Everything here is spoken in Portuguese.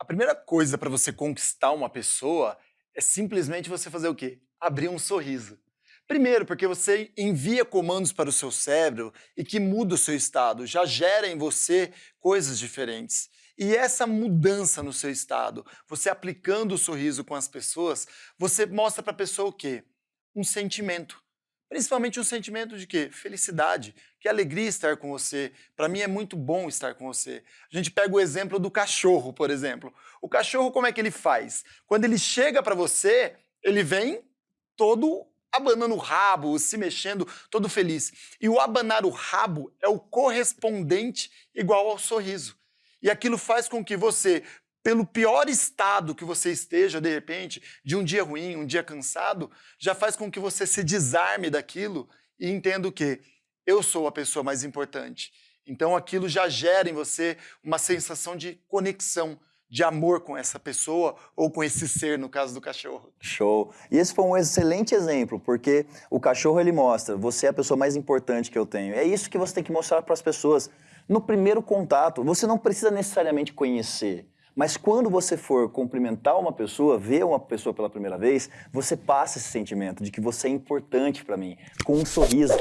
A primeira coisa para você conquistar uma pessoa é simplesmente você fazer o quê? Abrir um sorriso. Primeiro, porque você envia comandos para o seu cérebro e que muda o seu estado, já gera em você coisas diferentes. E essa mudança no seu estado, você aplicando o sorriso com as pessoas, você mostra para a pessoa o quê? Um sentimento. Principalmente um sentimento de quê? Felicidade, que alegria estar com você. Para mim é muito bom estar com você. A gente pega o exemplo do cachorro, por exemplo. O cachorro, como é que ele faz? Quando ele chega para você, ele vem todo abanando o rabo, se mexendo, todo feliz. E o abanar o rabo é o correspondente igual ao sorriso. E aquilo faz com que você pelo pior estado que você esteja, de repente, de um dia ruim, um dia cansado, já faz com que você se desarme daquilo e entenda o quê? Eu sou a pessoa mais importante. Então aquilo já gera em você uma sensação de conexão, de amor com essa pessoa ou com esse ser, no caso do cachorro. Show. E esse foi um excelente exemplo, porque o cachorro ele mostra, você é a pessoa mais importante que eu tenho. É isso que você tem que mostrar para as pessoas. No primeiro contato, você não precisa necessariamente conhecer. Mas quando você for cumprimentar uma pessoa, ver uma pessoa pela primeira vez, você passa esse sentimento de que você é importante para mim, com um sorriso.